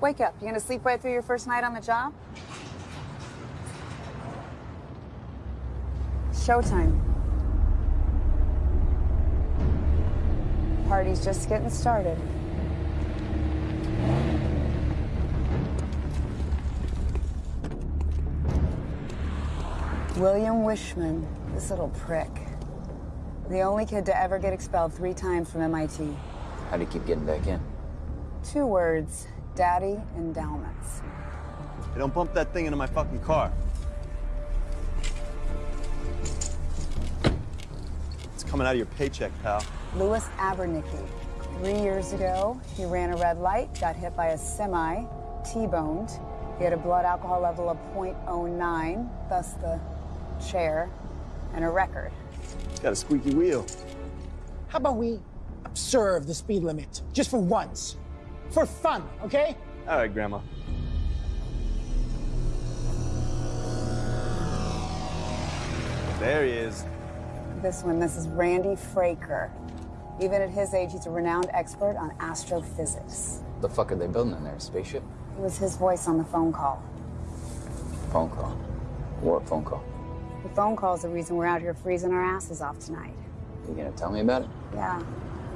Wake up. You gonna sleep right through your first night on the job? Showtime. Party's just getting started. William Wishman, this little prick. The only kid to ever get expelled three times from MIT. How do you keep getting back in? Two words, daddy endowments. Hey, don't bump that thing into my fucking car. It's coming out of your paycheck, pal. Louis Abernicki. Three years ago, he ran a red light, got hit by a semi, T-boned. He had a blood alcohol level of 0.09, thus the chair, and a record. Got a squeaky wheel. How about we observe the speed limit just for once? For fun, okay? All right, Grandma. There he is. This one, this is Randy Fraker. Even at his age, he's a renowned expert on astrophysics. The fuck are they building in there? A spaceship? It was his voice on the phone call. Phone call. What phone call? The phone call is the reason we're out here freezing our asses off tonight. You gonna tell me about it? Yeah,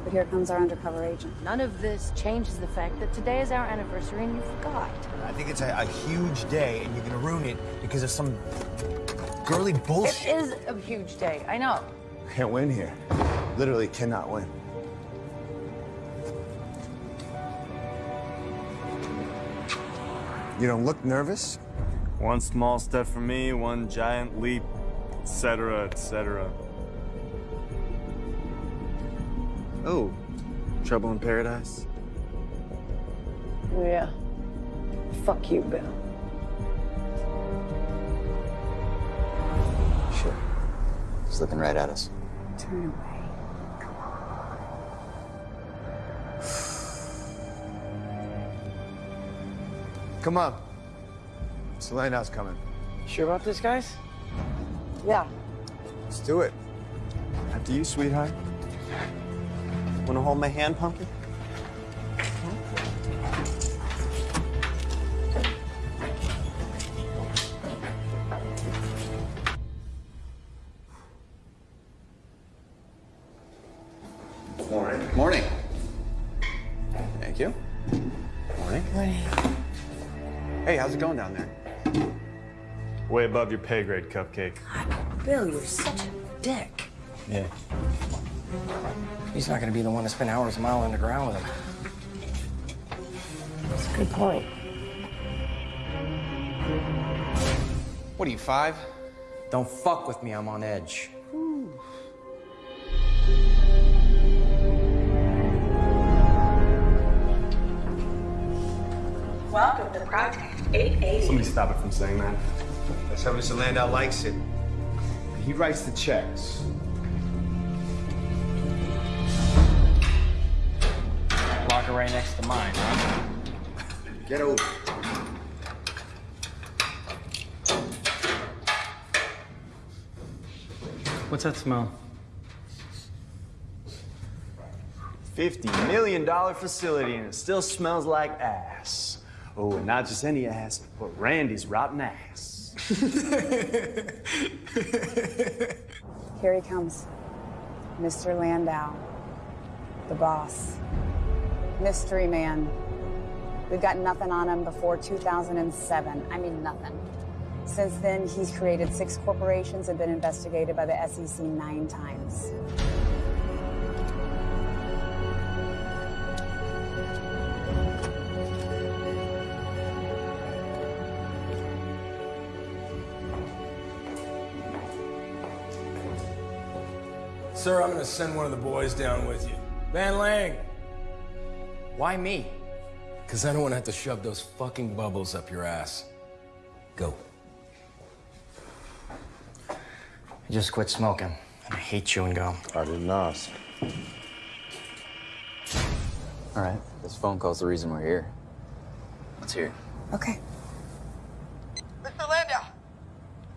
but here comes our undercover agent. None of this changes the fact that today is our anniversary and you forgot. I think it's a, a huge day, and you're gonna ruin it because of some girly bullshit. It is a huge day, I know. Can't win here. Literally cannot win. You don't look nervous. One small step for me, one giant leap, etc., etc. Oh, trouble in paradise? Oh, yeah. Fuck you, Bill. Shit. He's looking right at us. Turn away. Come on. Come on. Selena's coming. Sure about this, guys? Yeah. Let's do it. After you, sweetheart. Wanna hold my hand, pumpkin? Morning. Morning. Thank you. Morning. Morning. Hey, how's it going down there? Way above your pay grade, Cupcake. God, Bill, you're such a dick. Yeah. He's not gonna be the one to spend hours a mile underground with him. That's a good point. What are you, five? Don't fuck with me, I'm on edge. Welcome to Project 880. Somebody stop it from saying that. That's how Mr. Landau likes it. He writes the checks. Next to mine, huh? Get over. What's that smell? $50 million facility and it still smells like ass. Oh, and not just any ass, but Randy's rotten ass. Here he comes. Mr. Landau. The boss. Mystery man. We've got nothing on him before 2007. I mean, nothing. Since then, he's created six corporations and been investigated by the SEC nine times. Sir, I'm gonna send one of the boys down with you. Van Lang, Why me? because I don't want to have to shove those fucking bubbles up your ass. Go. I just quit smoking. And I hate chewing gum. I didn't ask. All right. This phone call's the reason we're here. Let's hear it. Okay. Mr. Landau!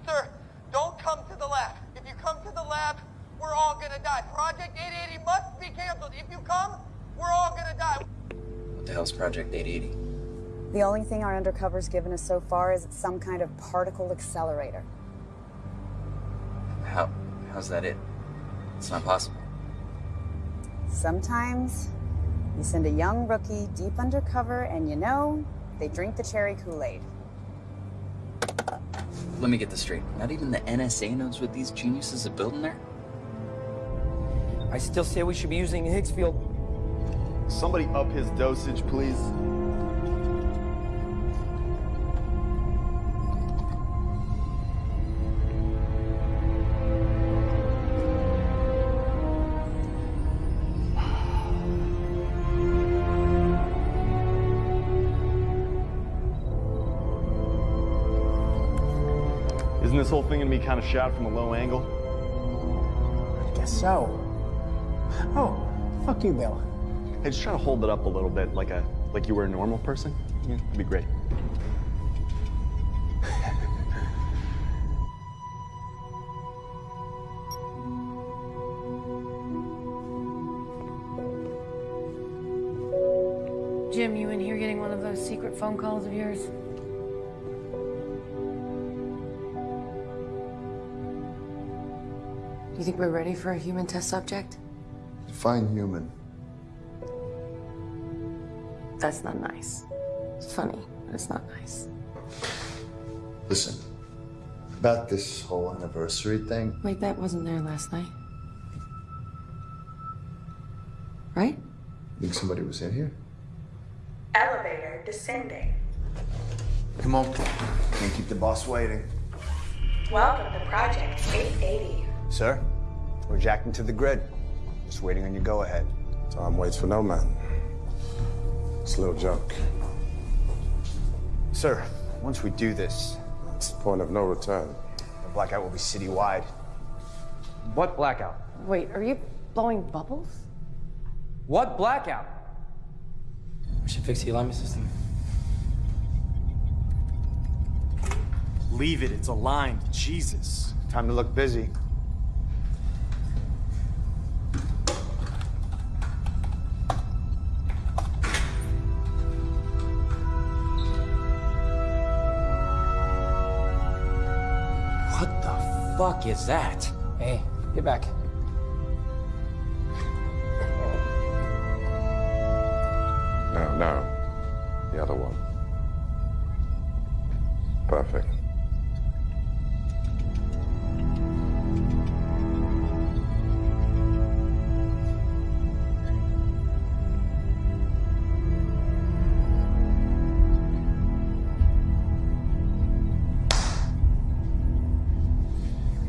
Sir, don't come to the lab. If you come to the lab, we're all gonna die. Project 880 must be canceled. If you come, we're all gonna die. What the hell's Project 880? The only thing our undercover's given us so far is some kind of particle accelerator. How? How's that it? It's not possible. Sometimes you send a young rookie deep undercover, and you know, they drink the cherry Kool Aid. Let me get this straight. Not even the NSA knows what these geniuses are building there? I still say we should be using the Higgs field. Somebody up his dosage, please. Isn't this whole thing gonna be kind of shot from a low angle? I guess so. Oh, fuck you, Bill. Hey, just try to hold it up a little bit, like a like you were a normal person. Yeah, that'd be great. Jim, you in here getting one of those secret phone calls of yours? Do you think we're ready for a human test subject? Define human. That's not nice. It's funny, but it's not nice. Listen, about this whole anniversary thing, Wait, that wasn't there last night. Right? think somebody was in here? Elevator descending. Come on. Can't keep the boss waiting. Welcome to Project 880. Sir, we're jacking to the grid. Just waiting on your go ahead. Time waits for no man. It's a little joke. Sir, once we do this, It's the point of no return. the blackout will be citywide. What blackout? Wait, are you blowing bubbles? What blackout? We should fix the alignment system. Leave it. It's aligned. Jesus. Time to look busy. What the fuck is that? Hey, get back. No, no. The other one. Perfect.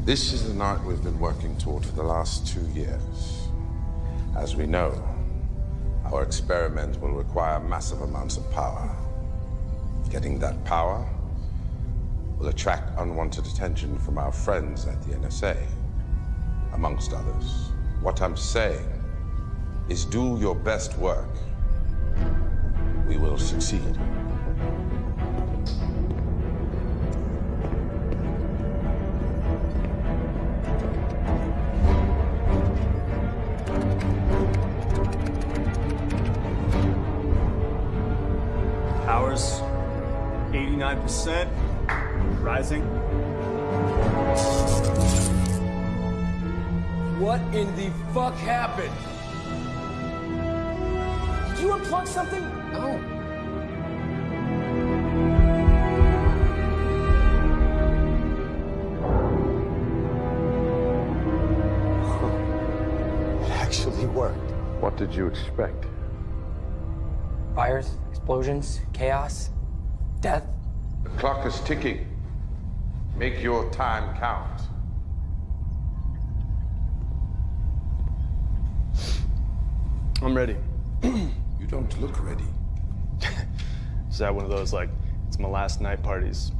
This is the night we've been working toward for the last two years. As we know, our experiment will require massive amounts of power. Getting that power will attract unwanted attention from our friends at the NSA, amongst others. What I'm saying is do your best work. We will succeed. 89%. Rising. What in the fuck happened? Did you unplug something? Oh. It actually worked. What did you expect? Fires, explosions, chaos, death. The clock is ticking. Make your time count. I'm ready. You don't look ready. Is that one of those like it's my last night parties?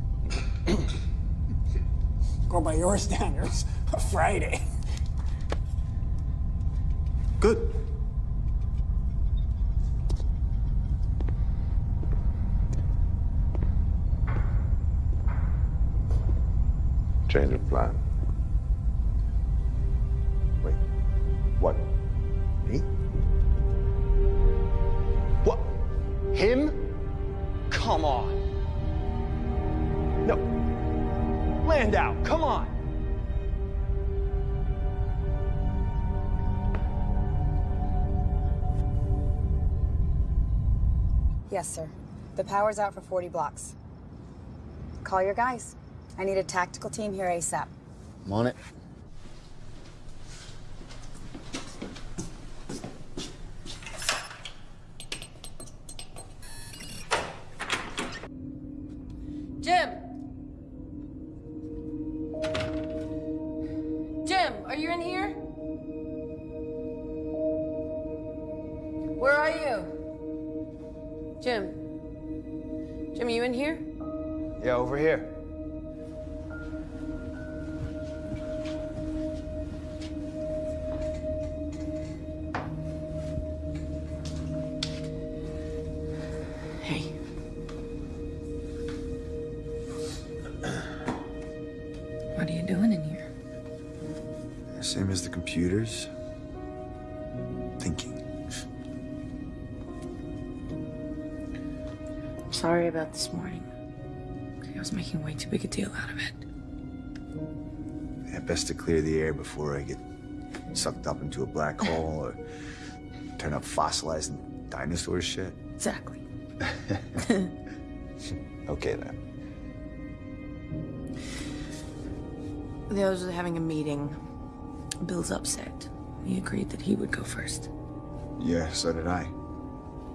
Go by your standards. Friday. change of plan. Wait, what? Me? What? Him? Come on. No. Landau, come on. Yes, sir. The power's out for 40 blocks. Call your guys. I need a tactical team here ASAP. I'm on it. About this morning. I was making way too big a deal out of it. Yeah, best to clear the air before I get sucked up into a black hole or turn up fossilized dinosaur shit. Exactly. Okay then. The others are having a meeting. Bill's upset. He agreed that he would go first. Yeah, so did I.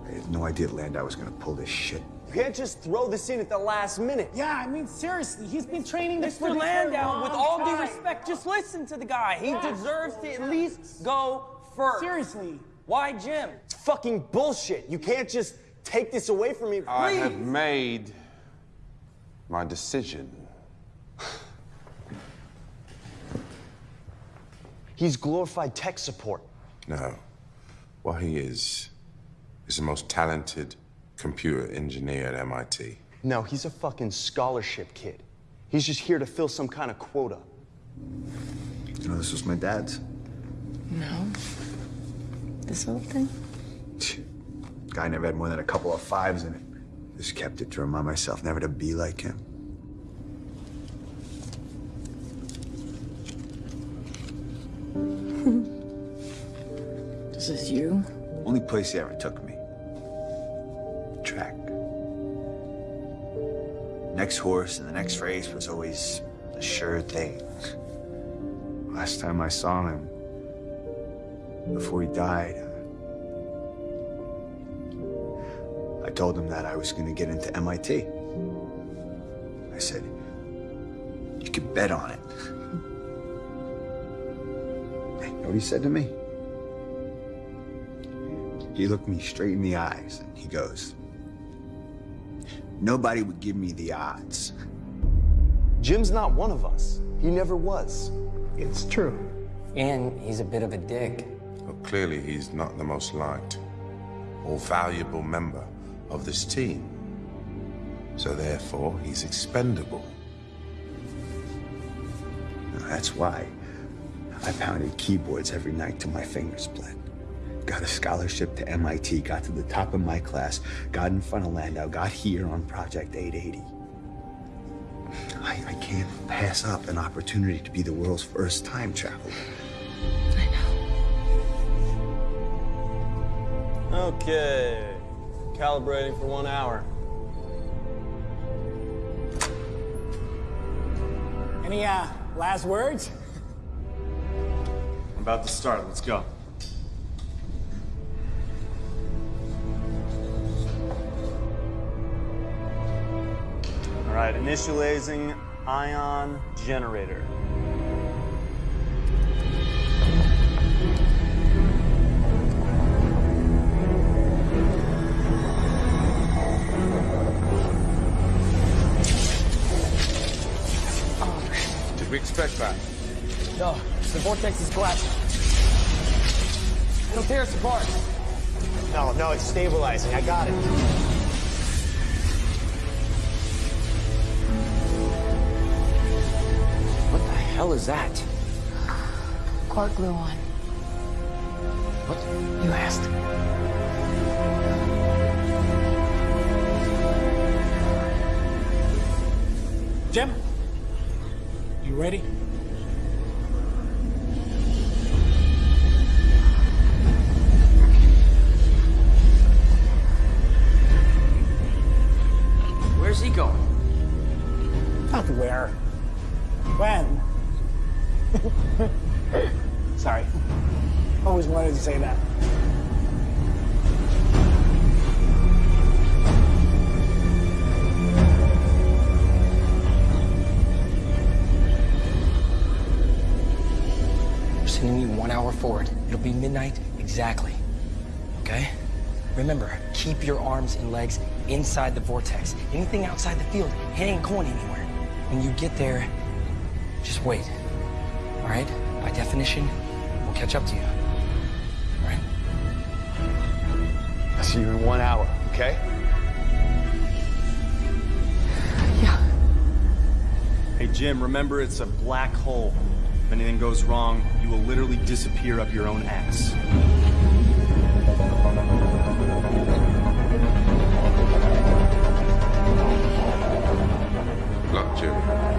I had no idea Landau was gonna pull this shit. You can't just throw this in at the last minute. Yeah, I mean, seriously, he's been training this Mr. for Landau, with all due respect, just listen to the guy. He deserves to at least go first. Seriously. Why Jim? It's fucking bullshit. You can't just take this away from me. I have made my decision. He's glorified tech support. No. What he is, is the most talented computer engineer at MIT. No, he's a fucking scholarship kid. He's just here to fill some kind of quota. You know, this was my dad's. No. This whole thing? Guy never had more than a couple of fives in it. Just kept it to remind myself never to be like him. This is you? Only place he ever took me. Track. Next horse and the next race was always a sure thing. Last time I saw him, before he died, I told him that I was going to get into MIT. I said, you could bet on it. You know what he said to me? He looked me straight in the eyes and he goes, Nobody would give me the odds. Jim's not one of us. He never was. It's true. And he's a bit of a dick. Well, clearly, he's not the most liked or valuable member of this team. So, therefore, he's expendable. That's why I pounded keyboards every night till my fingers bled. Got a scholarship to MIT, got to the top of my class, got in front of Landau, got here on Project 880. I, I can't pass up an opportunity to be the world's first time traveler. I know. Okay. Calibrating for one hour. Any uh, last words? I'm about to start. Let's go. Initializing ion generator. Did we expect that? No, the vortex is collapsing. It'll tear us apart. No, no, it's stabilizing. I got it. Hell is that? Quark-gluon. What? You asked. Jim, you ready? Why did you say that? We're sending you one hour forward. It'll be midnight exactly. Okay? Remember, keep your arms and legs inside the vortex. Anything outside the field, it ain't going anywhere. When you get there, just wait. All right? By definition, we'll catch up to you. See you in one hour, okay? Yeah. Hey, Jim, remember it's a black hole. If anything goes wrong, you will literally disappear up your own ass. Look, Jim.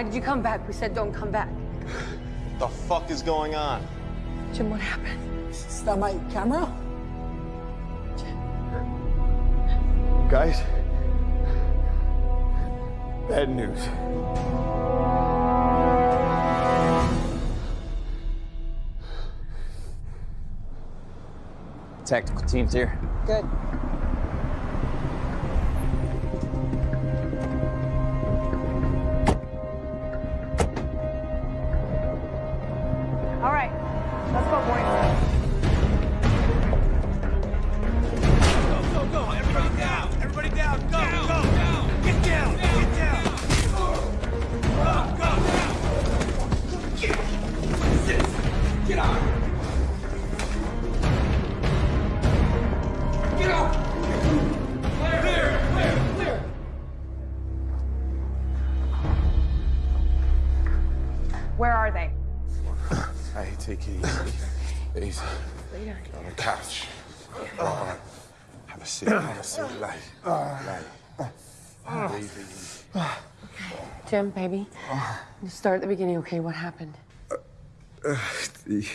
Why did you come back? We said don't come back. What the fuck is going on? Jim, what happened? Is that my camera? Guys, bad news. Tactical teams here. Good. Jim, baby. Just start at the beginning, okay? What happened? Uh, the,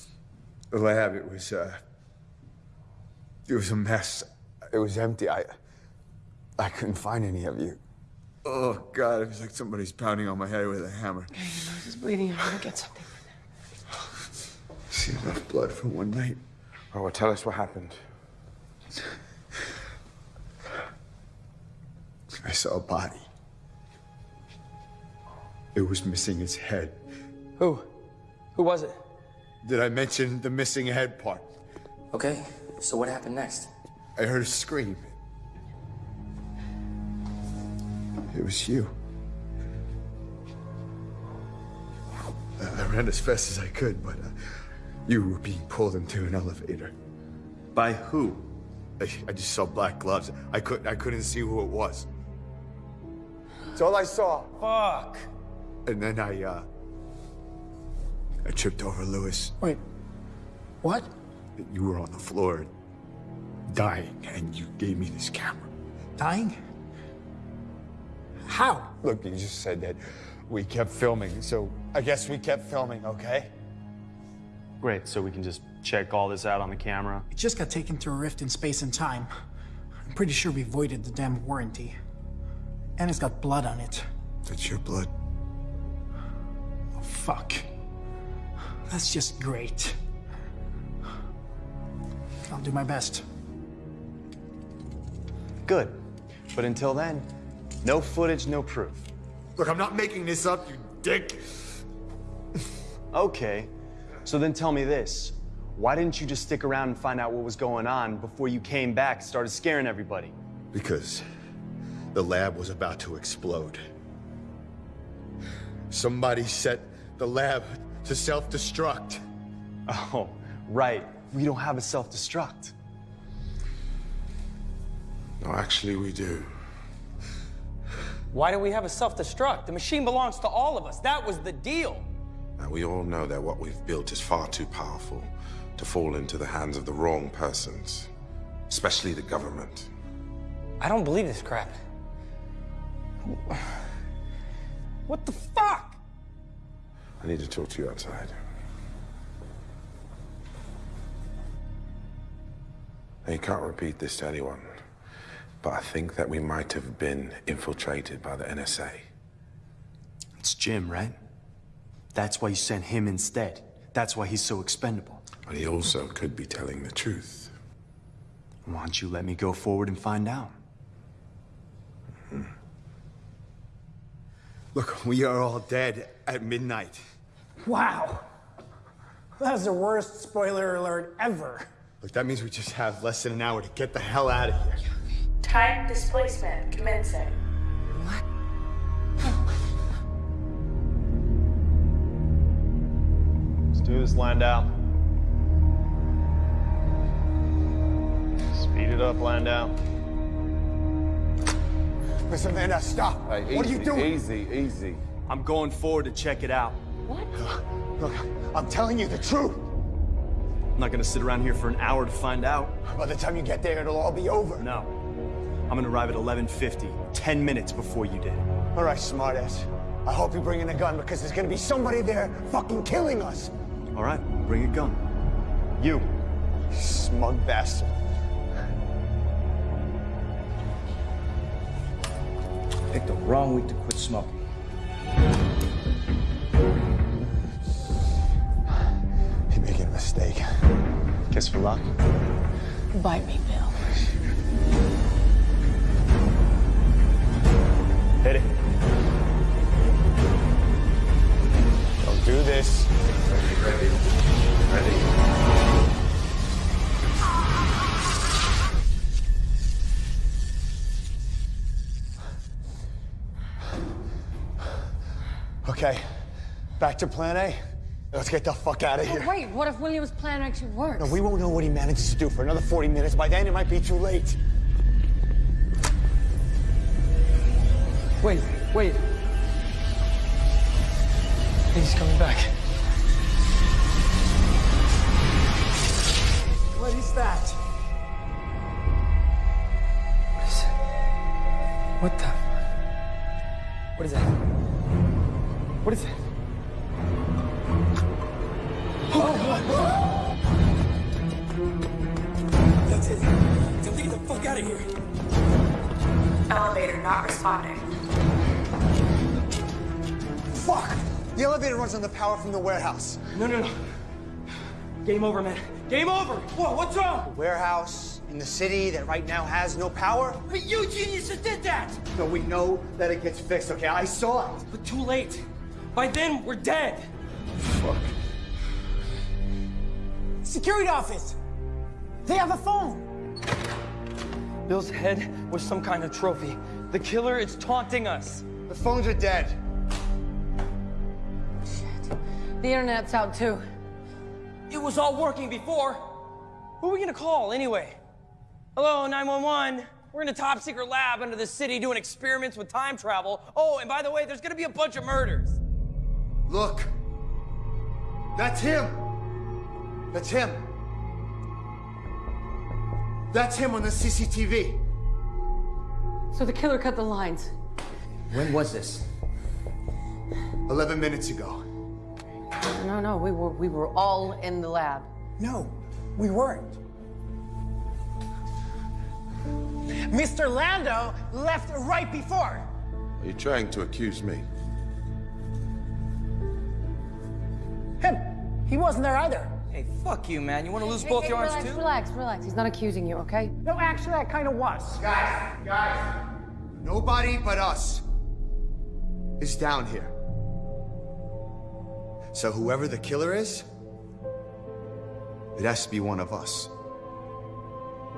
the lab, it was, uh, it was a mess. It was empty. I, I couldn't find any of you. Oh, God, it was like somebody's pounding on my head with a hammer. Okay, your nose is bleeding. I'm gonna get something. See enough blood for one night. Oh, well, tell us what happened. I saw a body. It was missing its head. Who? Who was it? Did I mention the missing head part? Okay, so what happened next? I heard a scream. It was you. I ran as fast as I could, but uh, you were being pulled into an elevator. By who? I, I just saw black gloves. I couldn't. I couldn't see who it was. That's all I saw. Fuck. And then I uh I tripped over Lewis. Wait. What? You were on the floor dying and you gave me this camera. Dying? How? Look, you just said that we kept filming, so I guess we kept filming, okay? Great, so we can just check all this out on the camera. It just got taken through a rift in space and time. I'm pretty sure we voided the damn warranty. And it's got blood on it. That's your blood. Fuck. That's just great. I'll do my best. Good. But until then, no footage, no proof. Look, I'm not making this up, you dick. Okay. So then tell me this. Why didn't you just stick around and find out what was going on before you came back and started scaring everybody? Because the lab was about to explode. Somebody set the lab to self-destruct. Oh, right. We don't have a self-destruct. No, actually, we do. Why do we have a self-destruct? The machine belongs to all of us. That was the deal. Now, we all know that what we've built is far too powerful to fall into the hands of the wrong persons, especially the government. I don't believe this crap. What the fuck? I need to talk to you outside. Now, you can't repeat this to anyone, but I think that we might have been infiltrated by the NSA. It's Jim, right? That's why you sent him instead. That's why he's so expendable. But he also could be telling the truth. Why don't you let me go forward and find out? Hmm. Look, we are all dead at midnight. Wow. That's the worst spoiler alert ever. Look, that means we just have less than an hour to get the hell out of here. Time displacement commencing. What? Let's do this, Landau. Speed it up, Landau. Listen, man, now stop. what are you doing? Easy, easy. I'm going forward to check it out. What? Look, I'm telling you the truth. I'm not gonna sit around here for an hour to find out. By the time you get there, it'll all be over. No. I'm gonna arrive at 11.50, 10 minutes before you did. All right, smartass. I hope you bring in a gun because there's gonna be somebody there fucking killing us. All right, bring a gun. You. Smug bastard. Picked the wrong week to quit smoking. You're making a mistake. Kiss for luck. Bite me, Bill. Hit it. Don't do this. Ready, ready, ready. Okay, back to plan A. Let's get the fuck out of here. But wait, what if William's plan actually works? No, we won't know what he manages to do for another 40 minutes. By then, it might be too late. Wait, wait. He's coming back. What is that? What is it? What the? What is that? What is it? That's it. Time to get the fuck out of here. Elevator not responding. Fuck! The elevator runs on the power from the warehouse. No, no, no. Game over, man. Game over. Whoa, what's wrong? Warehouse in the city that right now has no power? But you geniuses did that. No, we know that it gets fixed, okay? I saw it. But too late. By then, we're dead. Fuck. Security office! They have a phone! Bill's head was some kind of trophy. The killer is taunting us. The phones are dead. The internet's out too. It was all working before. Who are we gonna call anyway? Hello, 911. We're in a top secret lab under the city doing experiments with time travel. Oh, and by the way, there's gonna be a bunch of murders. Look. That's him. That's him. That's him on the CCTV. So the killer cut the lines. When was this? 11 minutes ago. No, no, we were we were all in the lab. No, we weren't. Mr. Landau left right before. Are you trying to accuse me? Him. He wasn't there either. Hey, fuck you, man. You wanna lose Hey, both hey, your arms too? Relax, relax. He's not accusing you, okay? No, actually, I kind of was. Guys, guys. Nobody but us is down here. So whoever the killer is, it has to be one of us.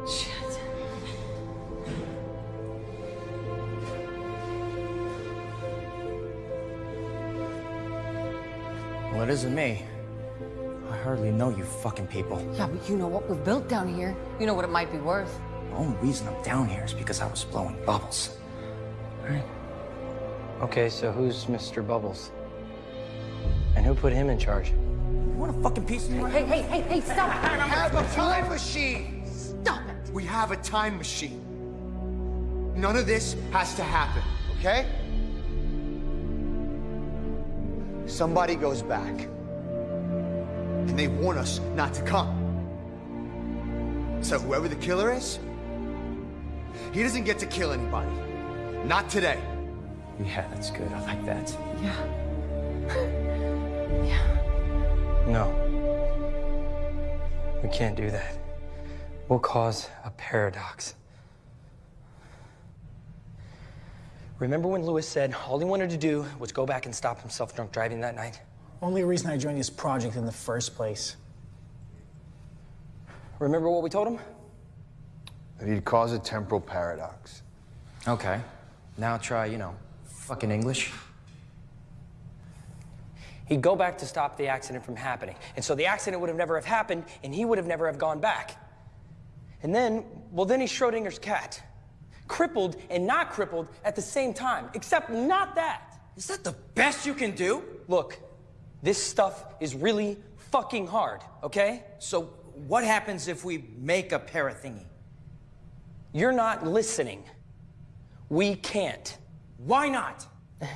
Shit. Well, it isn't me. I hardly know you fucking people. Yeah, but you know what we've built down here. You know what it might be worth. The only reason I'm down here is because I was blowing bubbles. Right. Okay, so who's Mr. Bubbles? And who put him in charge? You want a fucking piece of me? Hey, hey, hey, hey, stop it. We have a time machine. Stop it. We have a time machine. None of this has to happen, okay? Somebody goes back, and they warn us not to come. So whoever the killer is, he doesn't get to kill anybody. Not today. Yeah, that's good. I like that. Yeah. Yeah. No. We can't do that. We'll cause a paradox. Remember when Lewis said all he wanted to do was go back and stop himself drunk driving that night? Only reason I joined this project in the first place. Remember what we told him? That he'd cause a temporal paradox. Okay. Now try, you know, fucking English. He'd go back to stop the accident from happening. And so the accident would have never have happened, and he would have never have gone back. And then, well, then he's Schrodinger's cat. Crippled and not crippled at the same time, except not that. Is that the best you can do? Look, this stuff is really fucking hard, okay? So what happens if we make a para thingy? You're not listening. We can't. Why not?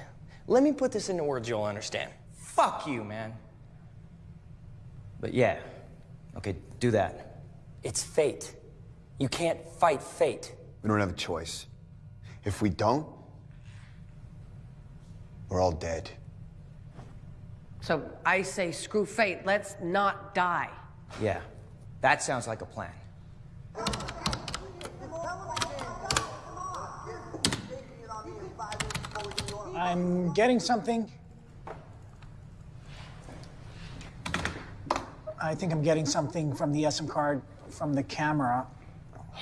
Let me put this into words you'll understand. Fuck you, man. But yeah. Okay, do that. It's fate. You can't fight fate. We don't have a choice. If we don't, we're all dead. So I say screw fate. Let's not die. Yeah. That sounds like a plan. I'm getting something. I think I'm getting something from the SM card from the camera.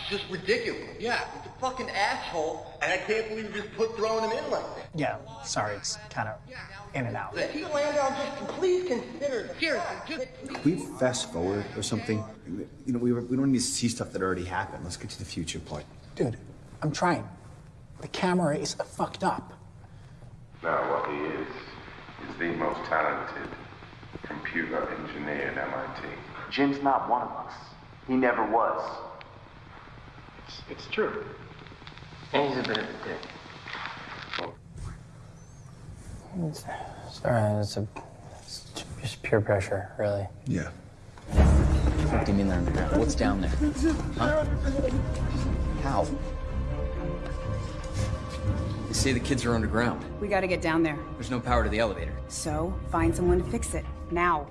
Just ridiculous. Yeah, it's a fucking asshole, and I can't believe you just put throwing him in like that. Yeah, sorry, it's kind of in and out. Pete Landau, just please consider, seriously, just Can we fast forward or something? You know, we, we don't need to see stuff that already happened. Let's get to the future part. Dude, I'm trying. The camera is fucked up. Now, what he is, is the most talented computer engineer at MIT. Jim's not one of us. He never was. It's, it's true. And he's a bit of a dick. It's, sorry, it's, a, it's just pure pressure, really. Yeah. What do you mean they're underground? What's down there? Huh? How? They say the kids are underground. We gotta get down there. There's no power to the elevator. So, find someone to fix it. Now.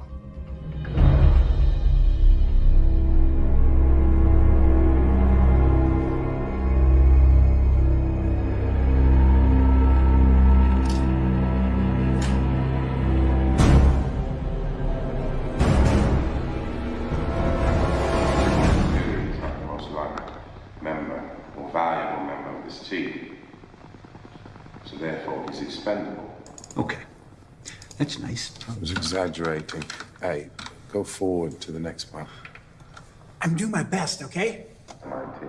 Exaggerating. Hey, go forward to the next one. I'm doing my best, okay? MIT.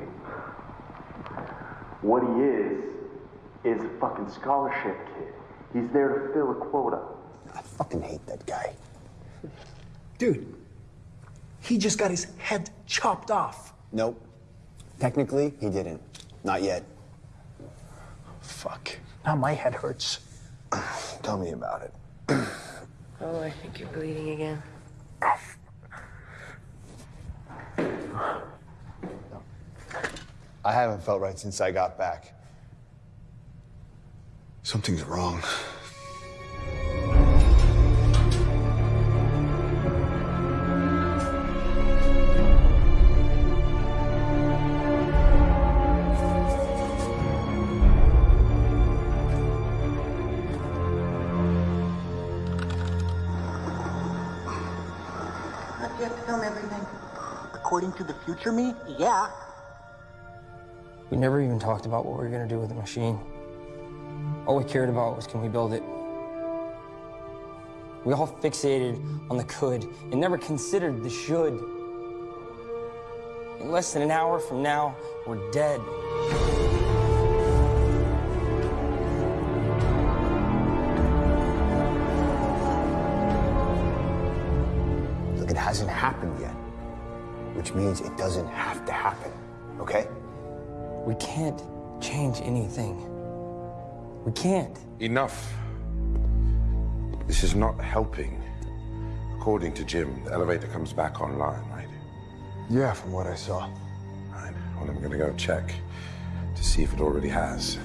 What he is, is a fucking scholarship kid. He's there to fill a quota. I fucking hate that guy. Dude, he just got his head chopped off. Nope. Technically, he didn't. Not yet. Fuck. Now my head hurts. Tell me about it. Oh, I think you're bleeding again. I haven't felt right since I got back. Something's wrong. To the future me, yeah. We never even talked about what we were gonna do with the machine. All we cared about was can we build it? We all fixated on the could and never considered the should. In less than an hour from now, we're dead. Look, it hasn't happened yet. Which means it doesn't have to happen. Okay? We can't change anything. We can't. Enough. This is not helping. According to Jim, the elevator comes back online, right? Yeah, from what I saw. Right. Well, I'm gonna go check to see if it already has.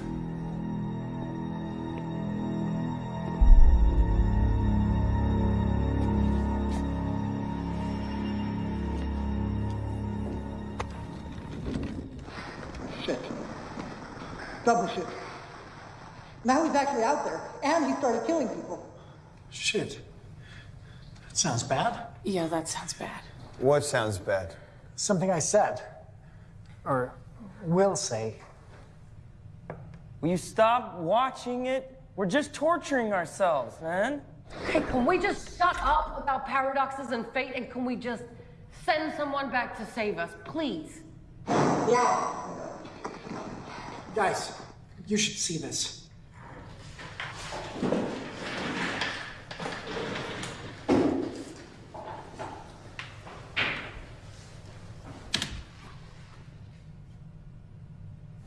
Actually out there, and he started killing people. Shit. That sounds bad. Yeah, that sounds bad. What sounds bad? Something I said. Or will say. Will you stop watching it? We're just torturing ourselves, man. Hey, can we just shut up about paradoxes and fate and can we just send someone back to save us, please? Yeah. Guys, you should see this.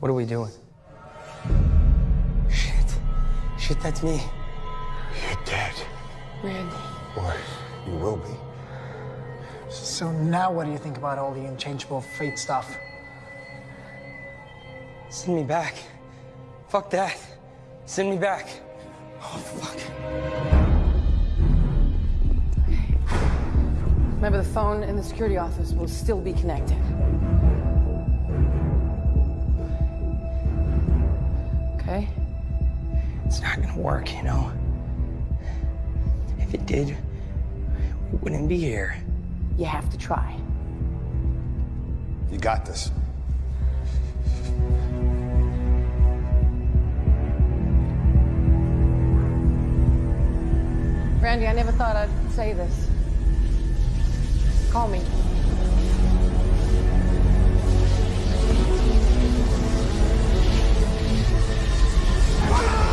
What are we doing? Shit. Shit, that's me. You're dead. Randy. Or you will be. So now what do you think about all the unchangeable fate stuff? Send me back. Fuck that. Send me back. Oh, fuck. Remember, the phone in the security office will still be connected. Okay? It's not gonna work, you know? If it did, we wouldn't be here. You have to try. You got this. Randy, I never thought I'd say this. Call me. Ahead.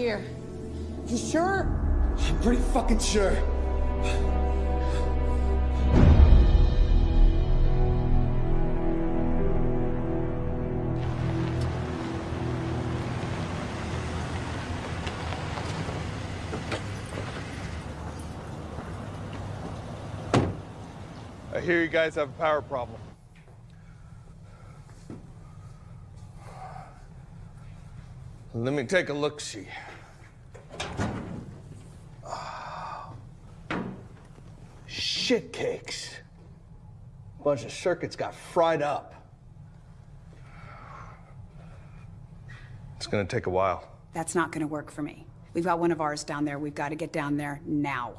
Here. You sure? I'm pretty fucking sure. I hear you guys have a power problem. Let me take a look see. Shit cakes. Bunch of circuits got fried up. It's gonna take a while. That's not gonna work for me. We've got one of ours down there. We've got to get down there now.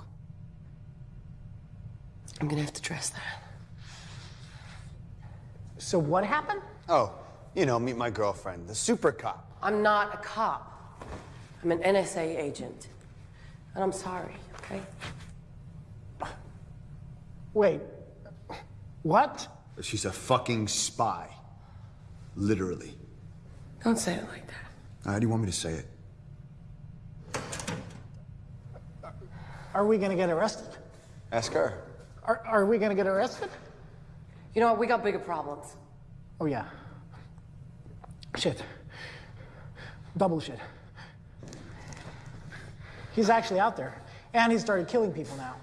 I'm gonna have to dress that. So what happened? Oh, you know, meet my girlfriend, the super cop. I'm not a cop. I'm an NSA agent. And I'm sorry, okay? Wait. What? She's a fucking spy. Literally. Don't say it like that. How do you want me to say it? Are we gonna get arrested? Ask her. Are, are we gonna get arrested? You know what? We got bigger problems. Oh, yeah. Shit. Double shit. He's actually out there. And he started killing people now.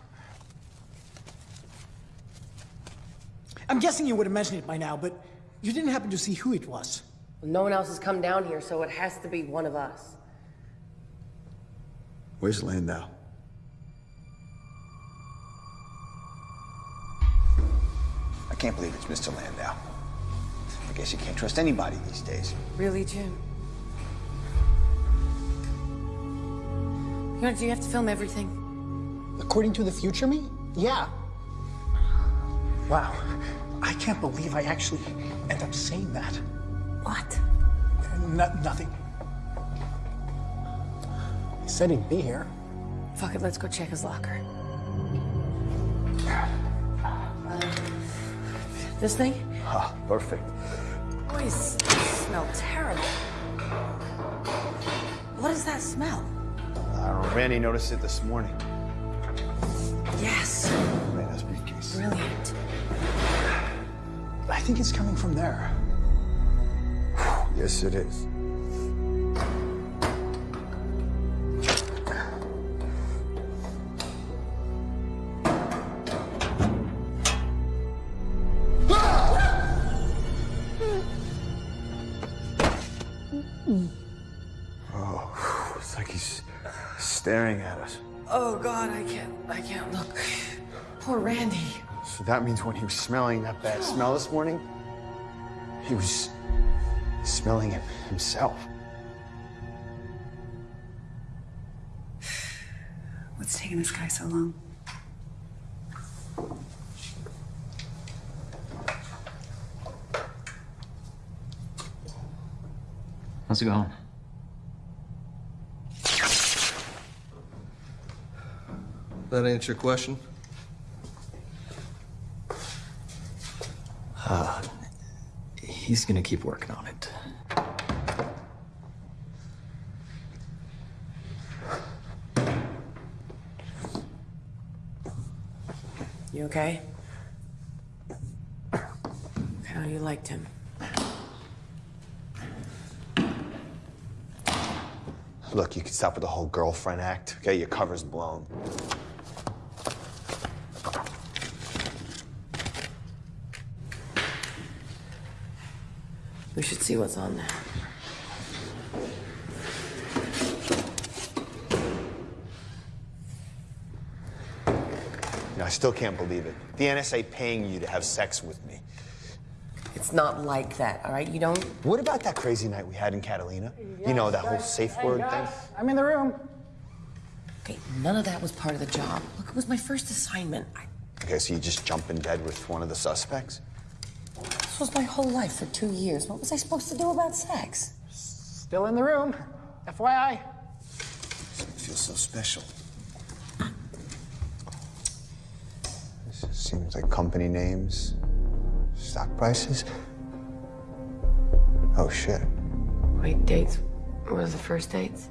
I'm guessing you would have mentioned it by now, but you didn't happen to see who it was. No one else has come down here, so it has to be one of us. Where's Landau? I can't believe it's Mr. Landau. I guess you can't trust anybody these days. Really, Jim? You know, do you have to film everything? According to the future me? Yeah. Wow. I can't believe I actually end up saying that. What? No, nothing. He said he'd be here. Fuck it, let's go check his locker. This thing? Ah, perfect. Boys, smell terrible. What is that smell? I don't. Randy noticed it this morning. Yes. Landau's briefcase. Brilliant. I think it's coming from there. Yes, it is. Oh, it's like he's staring at us. Oh God, I can't. I can't look. Poor Randy. So that means when he was smelling that bad smell this morning, he was smelling it himself. What's taking this guy so long? How's it going? That answer your question? He's gonna keep working on it. You okay? How you liked him? Look, you can stop with the whole girlfriend act, okay? Your cover's blown. We should see what's on there. You know, I still can't believe it. The NSA paying you to have sex with me. It's not like that, all right? You don't. What about that crazy night we had in Catalina? you know, that whole safe word thing? I'm in the room. Okay, none of that was part of the job. Look, it was my first assignment. I, Okay, so you just jump in bed with one of the suspects? This was my whole life for two years. What was I supposed to do about sex? Still in the room. FYI. It feels so special. This just seems like company names, stock prices. Oh shit. Wait, dates. What was the first dates?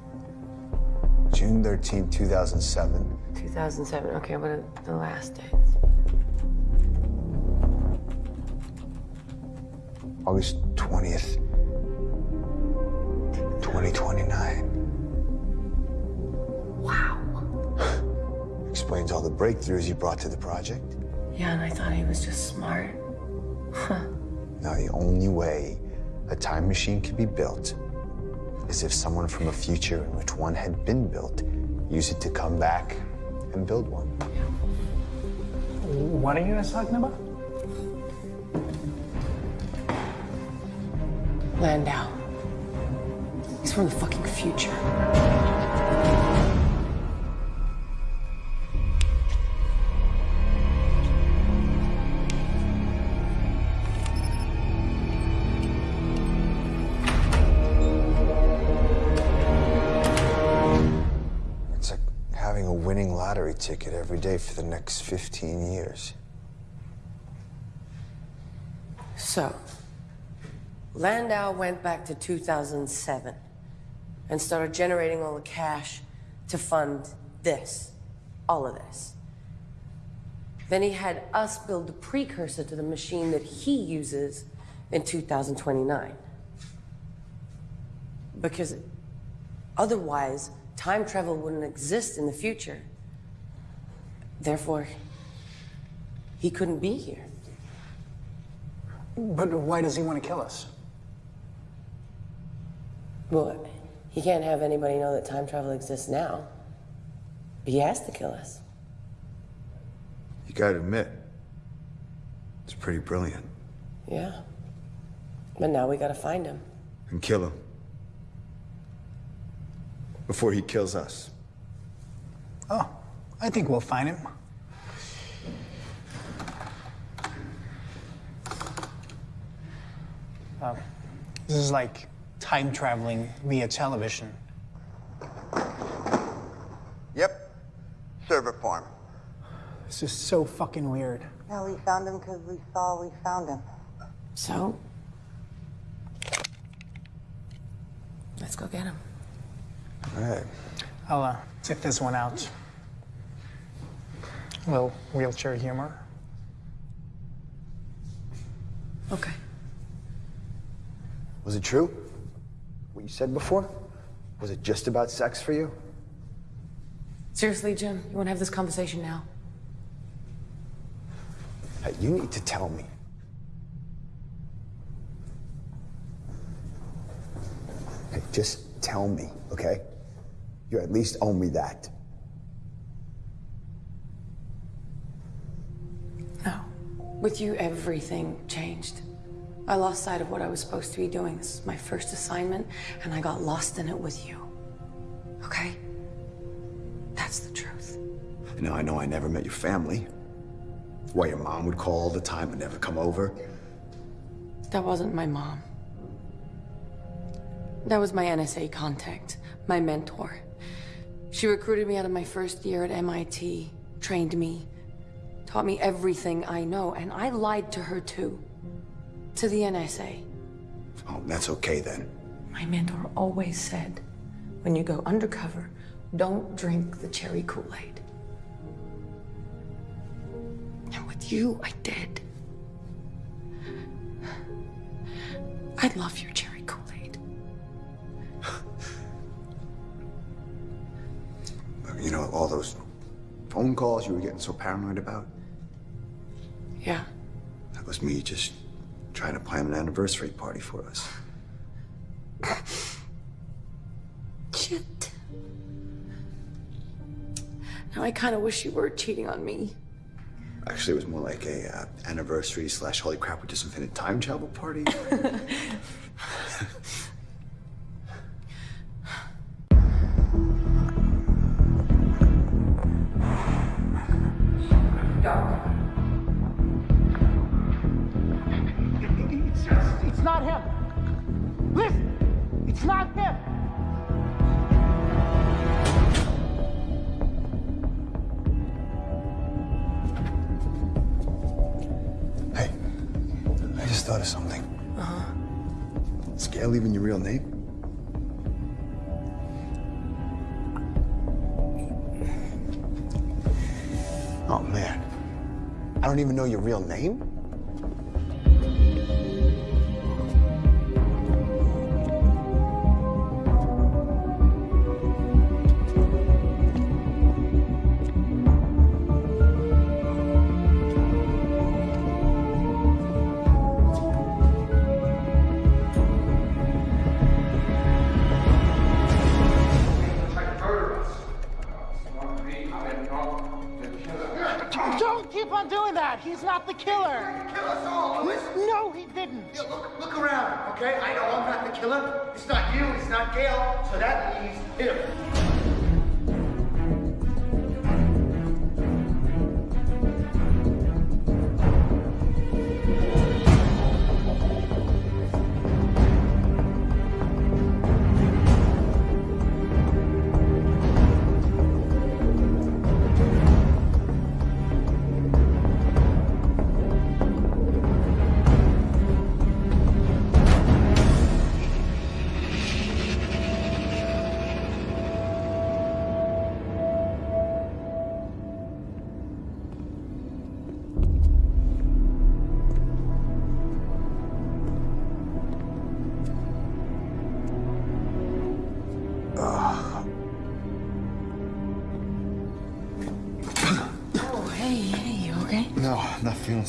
June 13, 2007. 2007. Okay, what are the last dates? August 20th, 2029. Wow. Explains all the breakthroughs you brought to the project. Yeah, and I thought he was just smart. Huh. Now, the only way a time machine could be built is if someone from a future in which one had been built used it to come back and build one. What are you guys talking about? Landau. He's from the fucking future. It's like having a winning lottery ticket every day for the next 15 years. So, Landau went back to 2007 and started generating all the cash to fund this, all of this. Then he had us build the precursor to the machine that he uses in 2029. Because otherwise, time travel wouldn't exist in the future. Therefore, he couldn't be here. But why does he want to kill us? Well, he can't have anybody know that time travel exists now. He has to kill us. You gotta admit, it's pretty brilliant. Yeah. But now we gotta find him. And kill him. Before he kills us. Oh, I think we'll find him. Uh, this is like time traveling via television. Yep. Server farm. This is so fucking weird. No, we found him because we saw we found him. So? Let's go get him. All right. I'll uh, check this one out. A Little wheelchair humor. Okay. Was it true? You said before? Was it just about sex for you? Seriously, Jim, you wanna have this conversation now? Hey, you need to tell me. Hey, just tell me, okay? You at least owe me that. No. With you, everything changed. I lost sight of what I was supposed to be doing. This is my first assignment, and I got lost in it with you. Okay? That's the truth. Now, I know I never met your family. Why your mom would call all the time and never come over. That wasn't my mom. That was my NSA contact, my mentor. She recruited me out of my first year at MIT, trained me, taught me everything I know, and I lied to her too. To the NSA. Oh, that's okay then. My mentor always said, when you go undercover, don't drink the cherry Kool-Aid. And with you, I did. I love your cherry Kool-Aid. You know, all those phone calls you were getting so paranoid about? Yeah. That was me just trying to plan an anniversary party for us. Shit. Now I kind of wish you were cheating on me. Actually, it was more like a uh, anniversary slash holy crap, we just invented time travel party. your real name.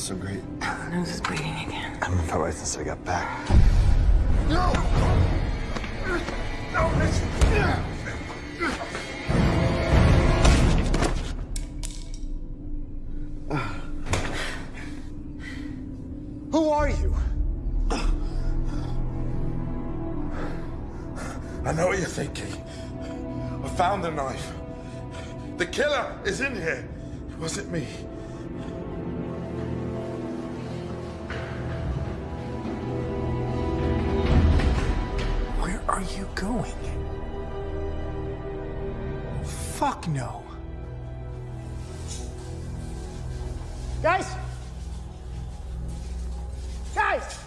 Feeling so great. Nose is bleeding again. I've been felt right since I got back. No! No, this. Who are you? I know what you're thinking. I found the knife. The killer is in here. It wasn't me. Fuck no. Guys! Guys!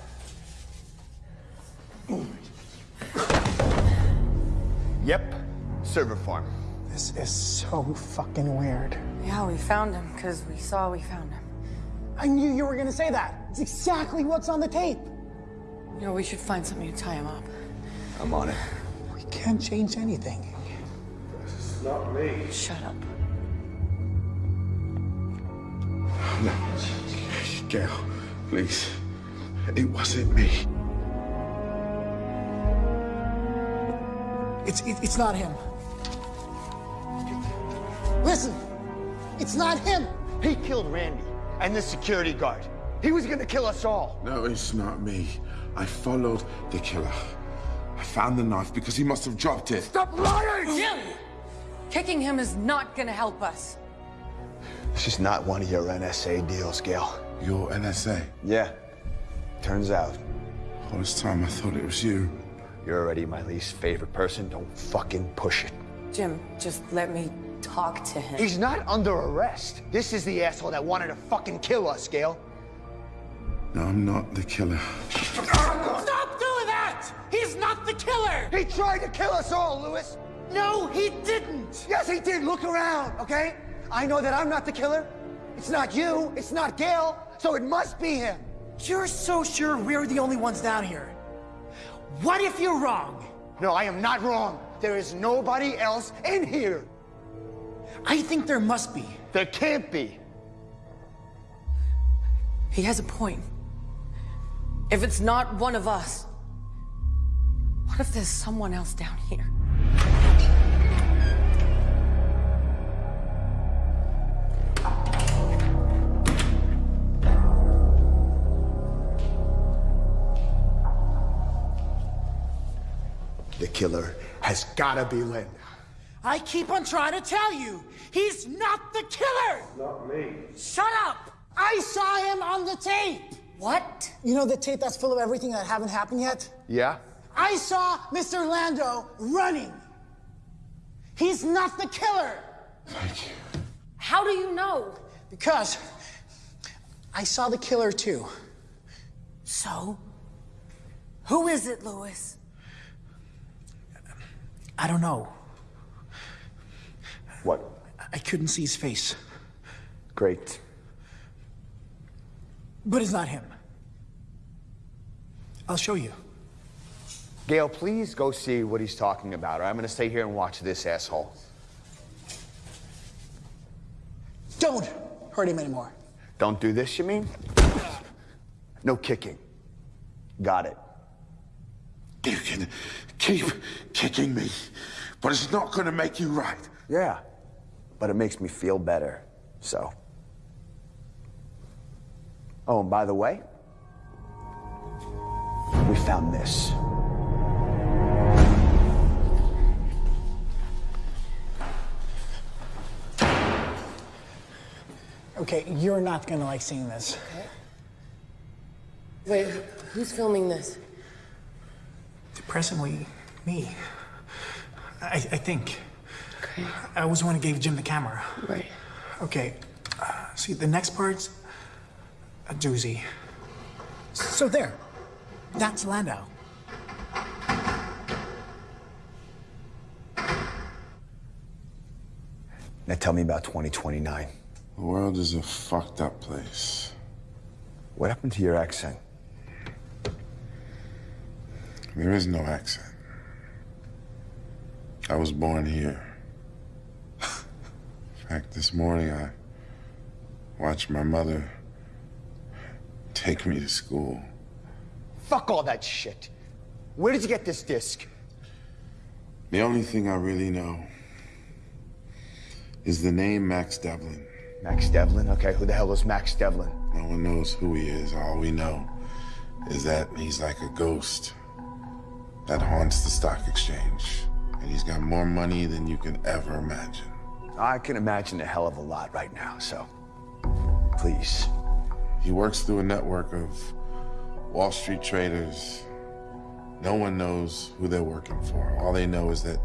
Yep, server farm. This is so fucking weird. Yeah, we found him because we saw we found him. I knew you were gonna say that. It's exactly what's on the tape. You know, we should find something to tie him up. I'm on it. We can't change anything. It's not me. Shut up. No. Gail, please. It wasn't me. It's it, it's not him. Listen, it's not him. He killed Randy and the security guard. He was gonna kill us all. No, it's not me. I followed the killer. I found the knife because he must have dropped it. Stop lying! Jim! Kicking him is not gonna help us. This is not one of your NSA deals, Gail. Your NSA? Yeah. Turns out. All this time I thought it was you. You're already my least favorite person. Don't fucking push it. Jim, just let me talk to him. He's not under arrest. This is the asshole that wanted to fucking kill us, Gail. No, I'm not the killer. Stop doing that! He's not the killer! He tried to kill us all, Lewis. No, he didn't! Yes, he did. Look around, okay? I know that I'm not the killer. It's not you. It's not Gail. So it must be him. You're so sure we're the only ones down here. What if you're wrong? No, I am not wrong. There is nobody else in here. I think there must be. There can't be. He has a point. If it's not one of us, what if there's someone else down here? Killer has gotta be Landau. I keep on trying to tell you, he's not the killer! Not me. Shut up! I saw him on the tape! What? You know the tape that's full of everything that haven't happened yet? Yeah? I saw Mr. Landau running. He's not the killer. Thank you. How do you know? Because I saw the killer too. So? Who is it, Lewis? I don't know. What? I couldn't see his face. Great. But it's not him. I'll show you. Gail, please go see what he's talking about, or I'm gonna stay here and watch this asshole. Don't hurt him anymore. Don't do this, you mean? No kicking. Got it. You can keep kicking me, but it's not gonna make you right. Yeah, but it makes me feel better, so. Oh, and by the way, we found this. Okay, you're not gonna like seeing this. Okay. Wait, who's filming this? Depressingly, me. I, I think. Okay. I was the one who gave Jim the camera. Right. Okay, uh, see, the next part's a doozy. So there. That's Landau. Now tell me about 2029. The world is a fucked up place. What happened to your accent? There is no accent. I was born here. In fact, this morning I watched my mother take me to school. Fuck all that shit. Where did you get this disc? The only thing I really know is the name Max Devlin. Max Devlin? Okay, who the hell is Max Devlin? No one knows who he is. All we know is that he's like a ghost that haunts the stock exchange. And he's got more money than you can ever imagine. I can imagine a hell of a lot right now, so please. He works through a network of Wall Street traders. No one knows who they're working for. All they know is that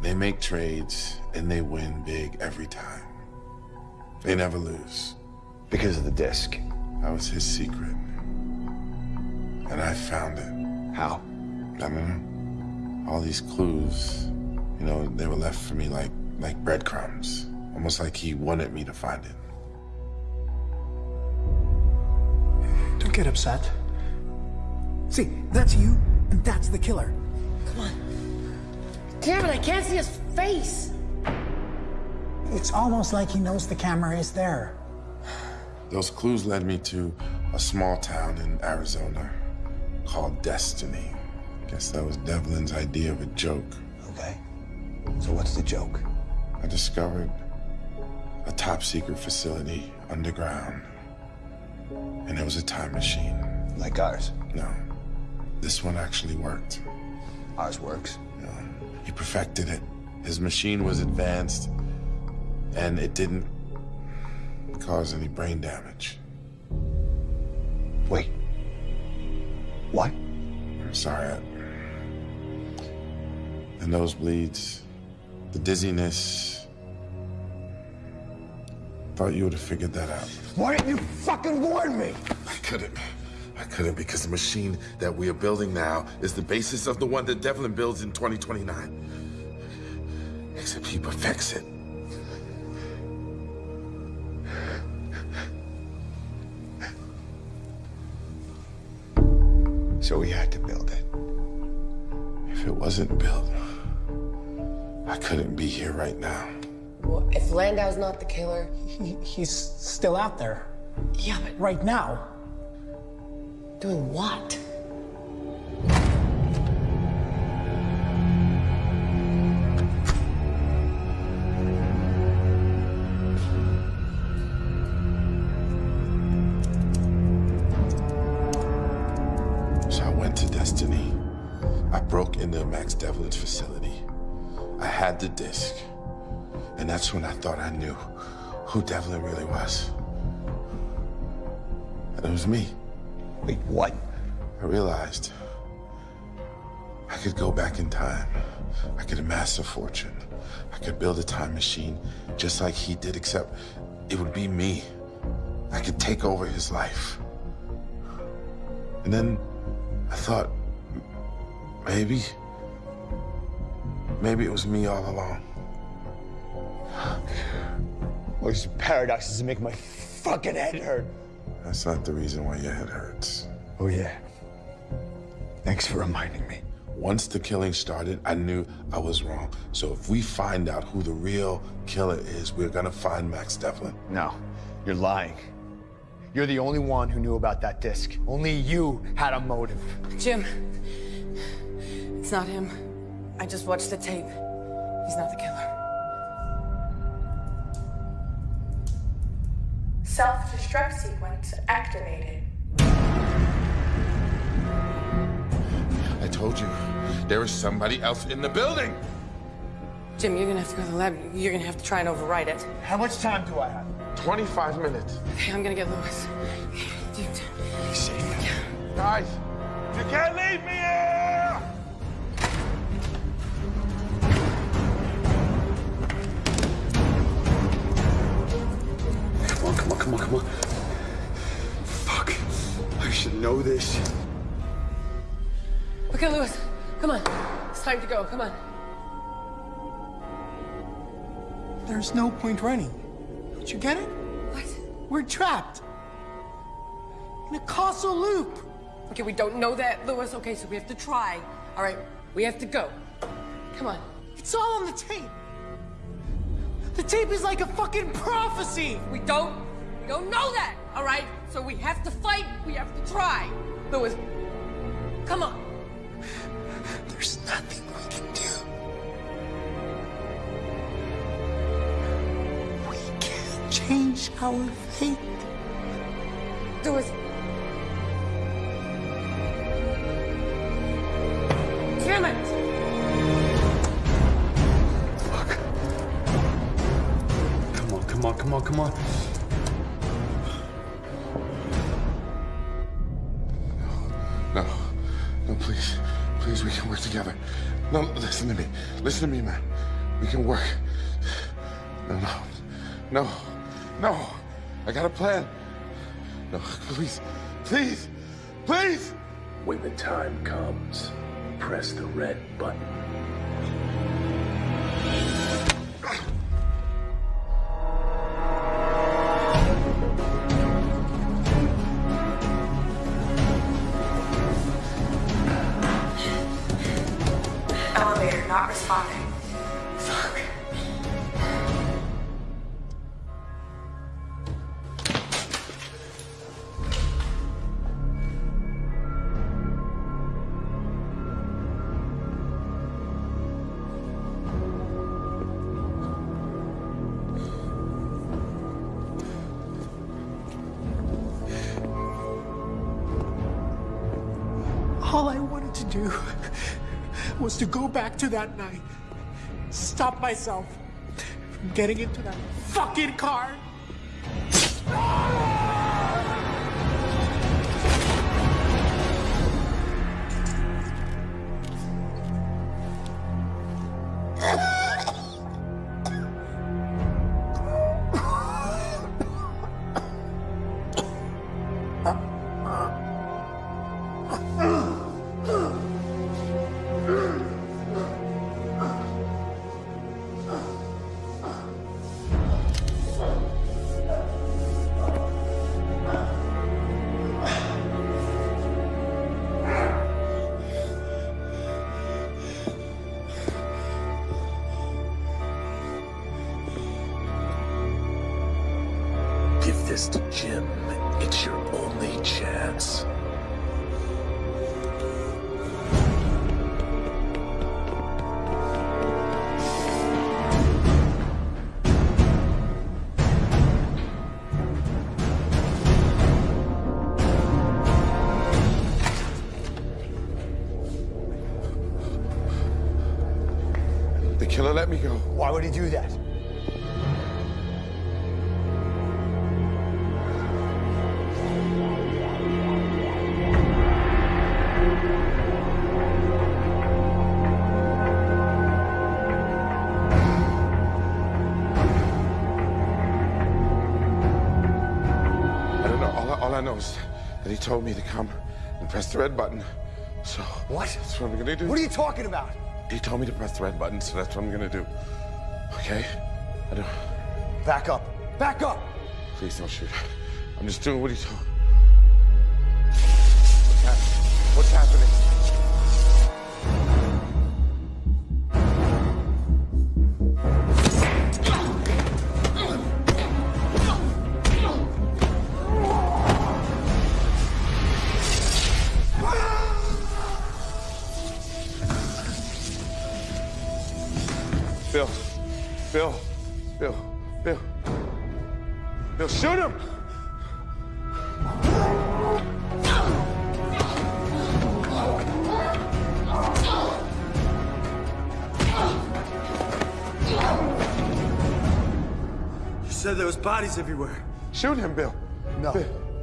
they make trades and they win big every time. They never lose. Because of the disc. That was his secret. And I found it. How? I don't. All these clues, you know, they were left for me like like breadcrumbs. Almost like he wanted me to find it. Don't get upset. See, that's you, and that's the killer. Come on. Damn it, I can't see his face. It's almost like he knows the camera is there. Those clues led me to a small town in Arizona called Destiny. Guess that was Devlin's idea of a joke. Okay. So what's the joke? I discovered a top secret facility underground. And it was a time machine. Like ours? No. This one actually worked. Ours works? No. He perfected it. His machine was advanced, and it didn't cause any brain damage. Wait. What? I'm sorry. I... The nosebleeds, the dizziness. Thought you would have figured that out. Why didn't you fucking warn me? I couldn't. I couldn't because the machine that we are building now is the basis of the one that Devlin builds in 2029. Except he perfects it. So we had to build it. If it wasn't built, I couldn't be here right now. Well, if Landau's not the killer, he, he's still out there. Yeah, but right now. Doing what? So I went to Destiny. I broke into Max Devlin's facility. Had the disc. And that's when I thought I knew who Devlin really was. And it was me. Wait, what? I realized I could go back in time. I could amass a fortune. I could build a time machine just like he did, except it would be me. I could take over his life. And then I thought, maybe, maybe it was me all along. All these paradoxes make my fucking head hurt. That's not the reason why your head hurts. Oh, yeah. Thanks for reminding me. Once the killing started, I knew I was wrong. So if we find out who the real killer is, we're gonna find Max Devlin. No, you're lying. You're the only one who knew about that disc. Only you had a motive. Jim, it's not him. I just watched the tape. He's not the killer. Self-destruct sequence activated. I told you, there is somebody else in the building. Jim, you're gonna have to go to the lab. You're gonna have to try and override it. How much time do I have? 25 minutes. Okay, I'm gonna get Lewis. Dude. Guys, you can't leave me here! On, come on, come on, come on. Fuck. I should know this. Okay, Lewis, come on. It's time to go. Come on. There's no point running. Don't you get it? What? We're trapped. In a causal loop. Okay, we don't know that, Lewis. Okay, so we have to try. All right, we have to go. Come on. It's all on the tape. The tape is like a fucking prophecy. We don't, we don't know that. All right, so we have to fight. We have to try. Lewis, come on. There's nothing we can do. We can't change our fate. Lewis. Come on, come on, come on. No, no, please. Please, we can work together. No, listen to me. Listen to me, man. We can work. No, no, no, no. I got a plan. No, please, please, please. When the time comes, press the red button. To that night, stop myself from getting into that fucking car. Let me go. Why would he do that? I don't know. All I, know is that he told me to come and press the red button. So. What? That's what I'm gonna do. What are you talking about? He told me to press the red button, so that's what I'm gonna do. Okay? I don't. Back up. Back up! Please don't shoot. I'm just doing what he told. What's happening? Bill. Bodies everywhere. Shoot him, Bill. No.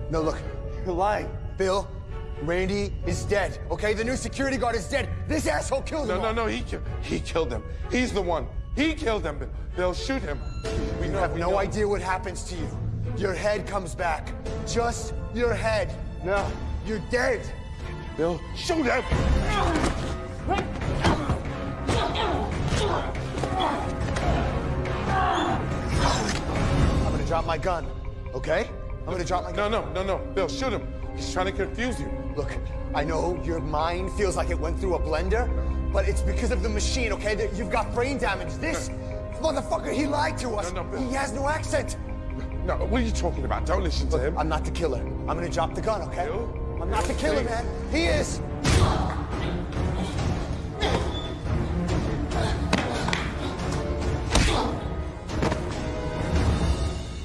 No, look. You're lying. Bill, Randy is dead, okay? The new security guard is dead. This asshole killed No, him. no, no, no, he, ki- he killed them. He's the one. He killed them. Bill. Bill, shoot him. We You know, have we no know. idea what happens to you. Your head comes back. Just your head. No, you're dead. Bill, shoot him! Gonna drop my gun, okay? I'm gonna drop my gun. No, no, no, no. Bill, shoot him. He's trying to confuse you. Look, I know your mind feels like it went through a blender, but it's because of the machine, okay? That you've got brain damage. This motherfucker, he lied to us. No, no, Bill. he has no accent. No, what are you talking about? Don't listen to him. I'm not the killer. I'm gonna drop the gun, okay? Bill? I'm not the killer, Please. man. He is.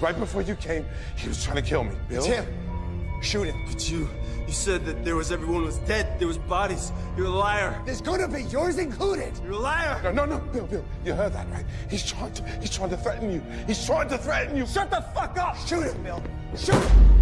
Right before you came, he was trying to kill me. Bill? It's him. Shoot him. But you, you said that there was everyone was dead. There was bodies. You're a liar. There's gonna be yours included. You're a liar. No, no, no, Bill, Bill, you heard that, right? He's trying to, he's trying to threaten you. He's trying to threaten you. Shut the fuck up. Shoot him, Bill. Shoot him.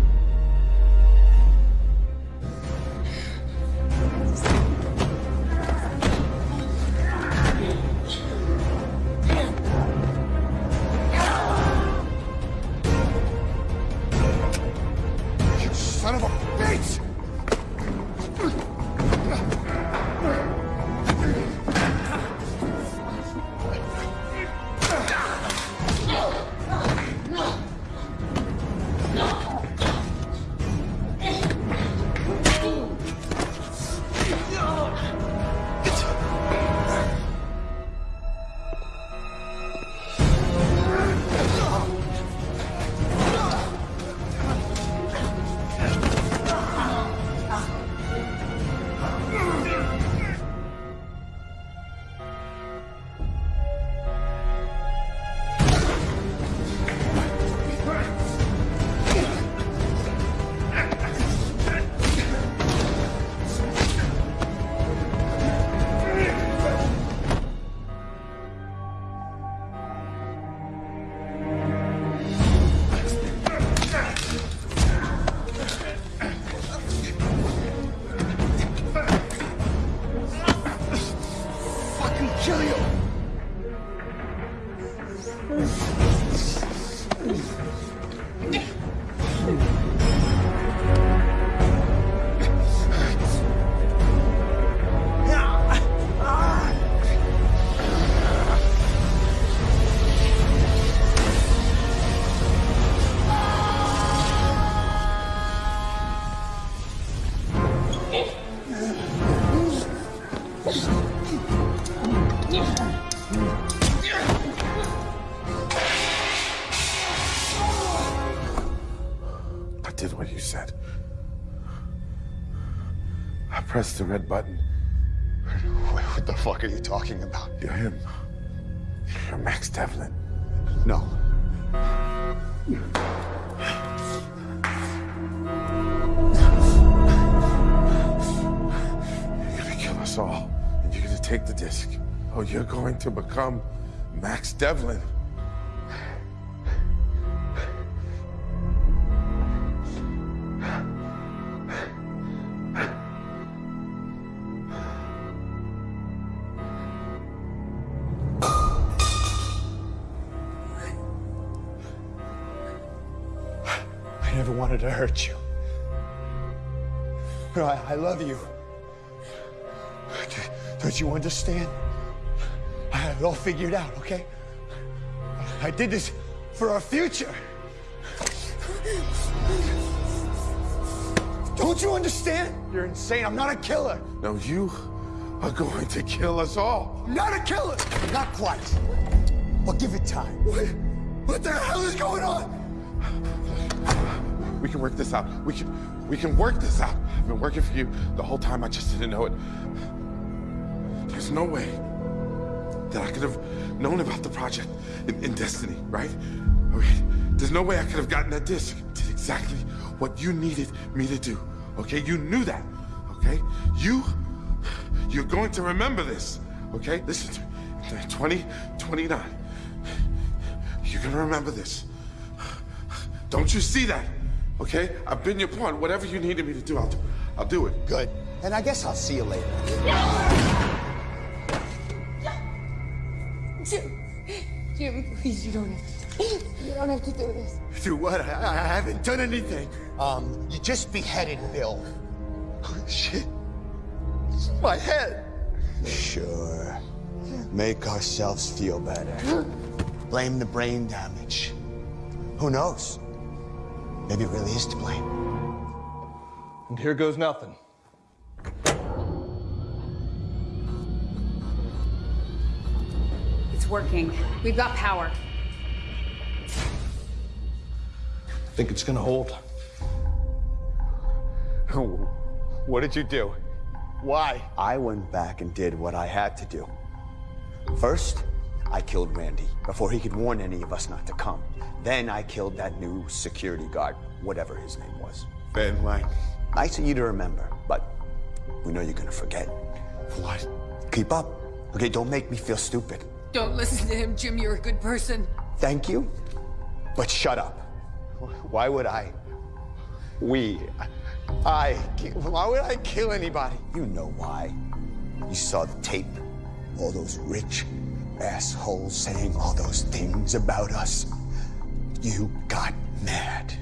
The red button. What the fuck are you talking about? You're him. You're Max Devlin. No. You're gonna kill us all, and you're gonna take the disc. Oh, you're going to become Max Devlin. Never wanted to hurt you. No, I, I love you. Don't you understand? I have it all figured out, okay? I did this for our future. Don't you understand? You're insane. I'm not a killer. No, you are going to kill us all. I'm not a killer. Not quite. But give it time. What, what the hell is going on? We can work this out. We can, we can work this out. I've been working for you the whole time. I just didn't know it. There's no way that I could have known about the project in, in Destiny, right? Okay. There's no way I could have gotten that disc. Did exactly what you needed me to do. Okay? You knew that. Okay? You, you're going to remember this. Okay? Listen to me. 2029. You're gonna remember this. Don't you see that? Okay? I've been your pawn. Whatever you needed me to do, I'll do. I'll do it. Good. And I guess I'll see you later. Jim, Jim, please, you don't have to. You don't have to do this. Do what? I, I haven't done anything. Um, you just beheaded Bill. Shit. It's my head. Sure. Make ourselves feel better. Blame the brain damage. Who knows? Maybe it really is to blame. And here goes nothing. It's working. We've got power. I think it's gonna hold? What did you do? Why? I went back and did what I had to do. First, I killed Randy before he could warn any of us not to come. Then I killed that new security guard, whatever his name was. Ben Lang. Nice of you to remember, but we know you're gonna forget. What? Keep up. Okay, don't make me feel stupid. Don't listen to him, Jim. You're a good person. Thank you, but shut up. Why would I? We. I. Why would I kill anybody? You know why. You saw the tape. All those rich assholes saying all those things about us. You got mad.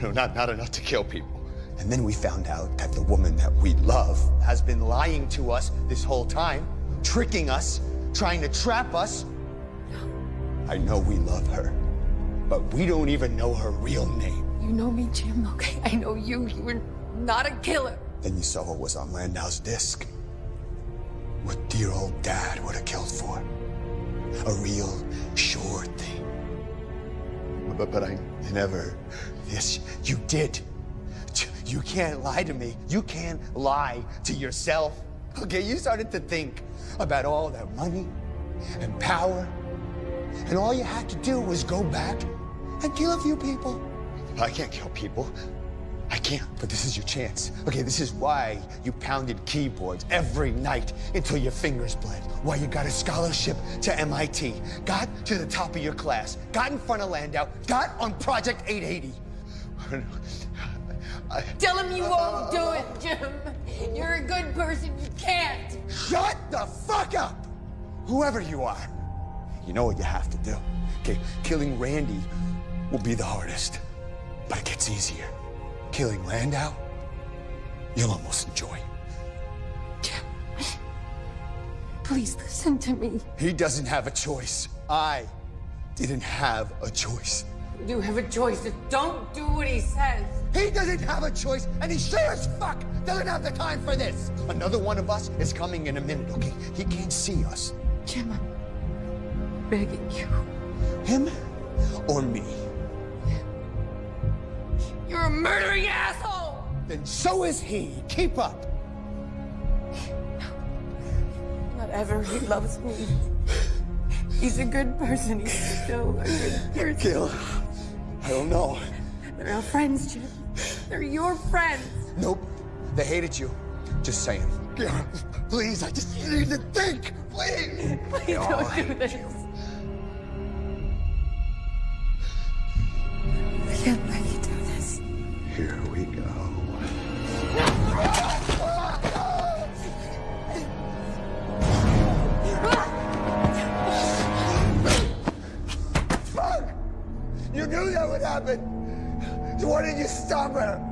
No, not, not enough to kill people. And then we found out that the woman that we love has been lying to us this whole time, tricking us, trying to trap us. I know we love her, but we don't even know her real name. You know me, Jim, okay? I know you. You were not a killer. Then you saw what was on Landau's disc. What dear old dad would have killed for. A real, sure thing. But, but I never. Yes, you did. You can't lie to me. You can't lie to yourself. Okay, you started to think about all that money and power. And all you had to do was go back and kill a few people. I can't kill people. I can't, but this is your chance. Okay, this is why you pounded keyboards every night until your fingers bled. Why you got a scholarship to MIT, got to the top of your class, got in front of Landau, got on Project 880. I, Tell him you won't do it, Jim. You're a good person. You can't. Shut the fuck up! Whoever you are, you know what you have to do. Okay, killing Randy will be the hardest, but it gets easier. Killing Landau, you'll almost enjoy. Please listen to me. He doesn't have a choice. I didn't have a choice. You have a choice. Just don't do what he says. He doesn't have a choice, and he sure as fuck doesn't have the time for this. Another one of us is coming in a minute, okay? He can't see us. Jim, I'm begging you. Him or me? You're a murdering asshole! Then so is he. Keep up. Not ever. He loves me. He's a good person. He's still a good person. Gil, I don't know. They're our friends, Jim. They're your friends. Nope. They hated you. Just saying. Gil, please, I just need to think. Please. Please don't do this. You. I can't make.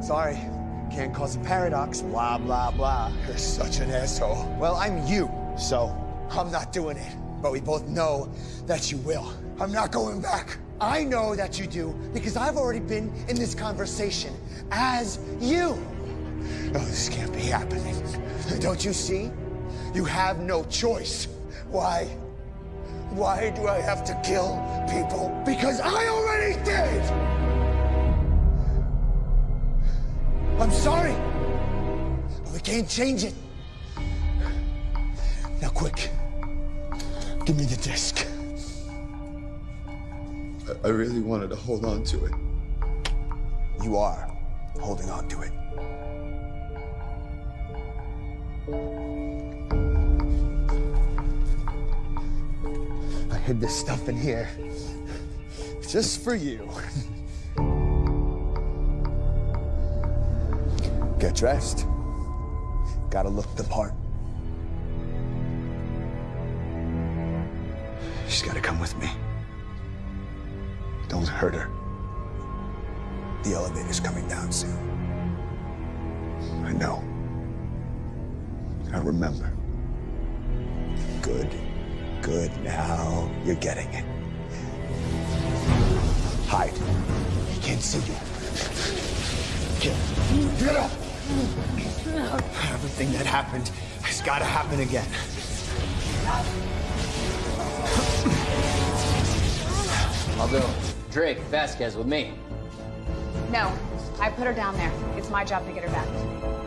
Sorry, can't cause a paradox, blah, blah, blah. You're such an asshole. Well, I'm you, so I'm not doing it. But we both know that you will. I'm not going back. I know that you do because I've already been in this conversation as you. No, this can't be happening. Don't you see? You have no choice. Why? Why do I have to kill people? Because I already did! I'm sorry. But we can't change it. Now, quick. Give me the disc. I, I really wanted to hold on to it. You are holding on to it. I hid this stuff in here. Just for you. Get dressed. Gotta look the part. She's gotta come with me. Don't hurt her. The elevator's coming down soon. I know. I remember. Good. Good. Now you're getting it. Hide. He can't see you. Get, up. get up! Everything that happened has got to happen again. I'll go. Drake, Vasquez with me. No, I put her down there. It's my job to get her back.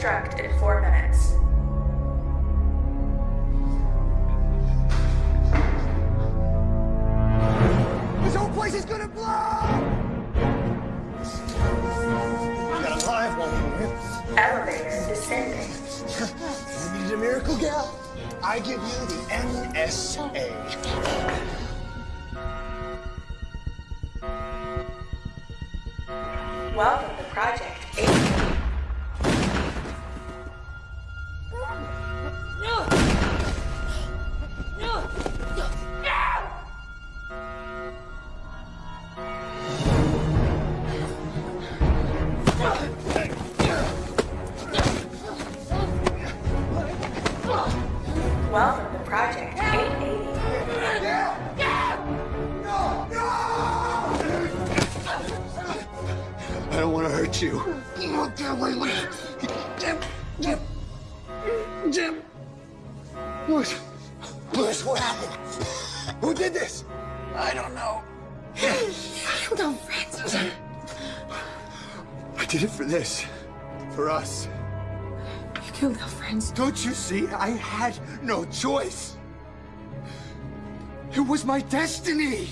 Self-destruct Don't you see? I had no choice. It was my destiny.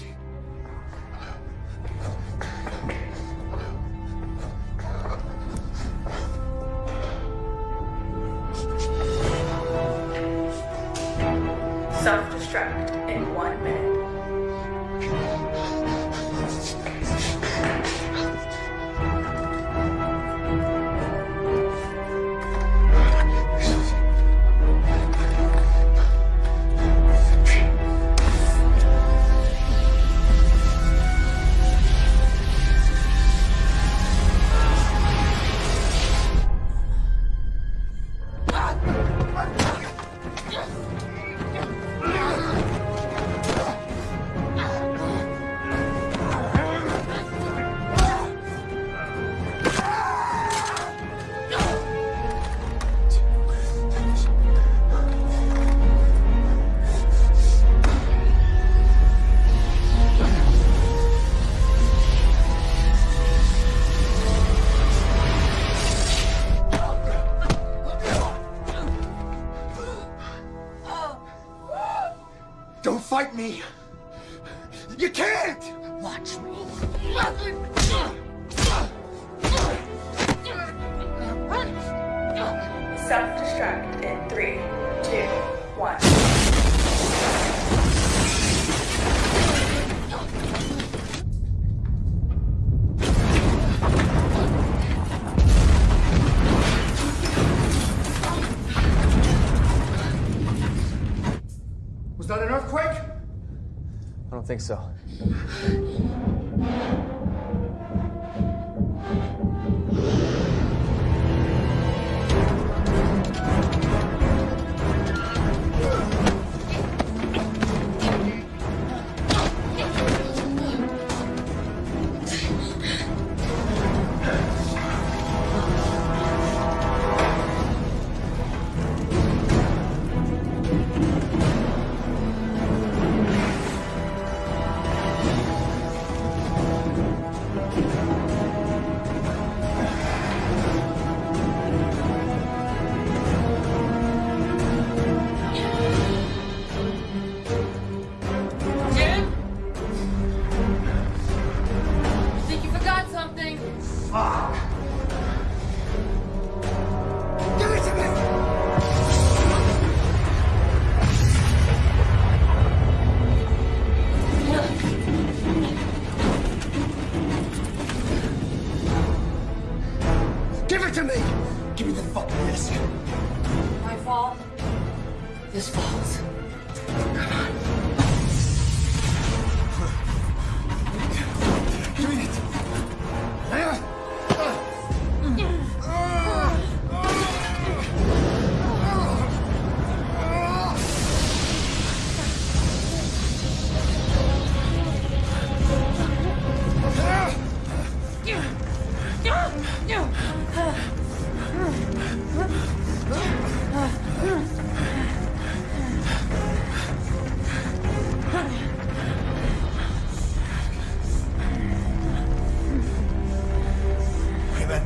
Think so.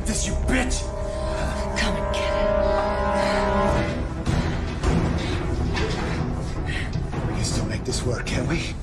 This, you bitch! Come and get it. We can still make this work, can't we?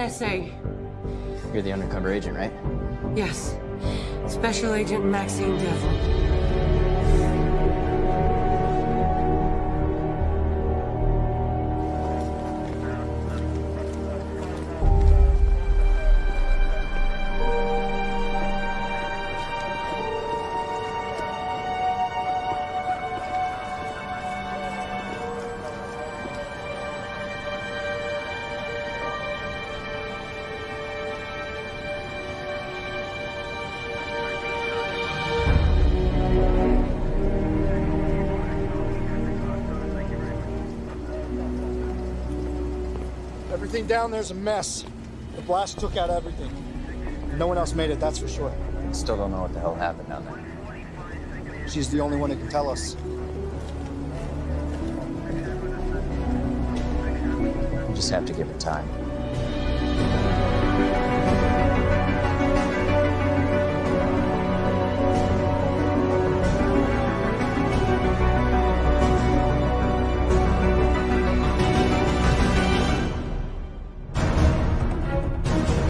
NSA. You're the undercover agent, right? Yes. Special Agent Maxine Devlin. Down there's a mess. The blast took out everything. No one else made it, that's for sure. Still don't know what the hell happened down there. She's the only one who can tell us. We just have to give it time.